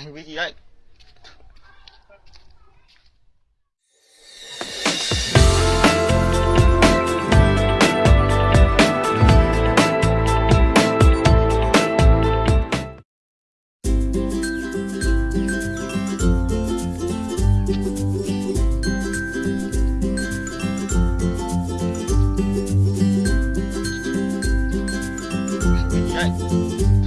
hành vi gì đấy Thank you.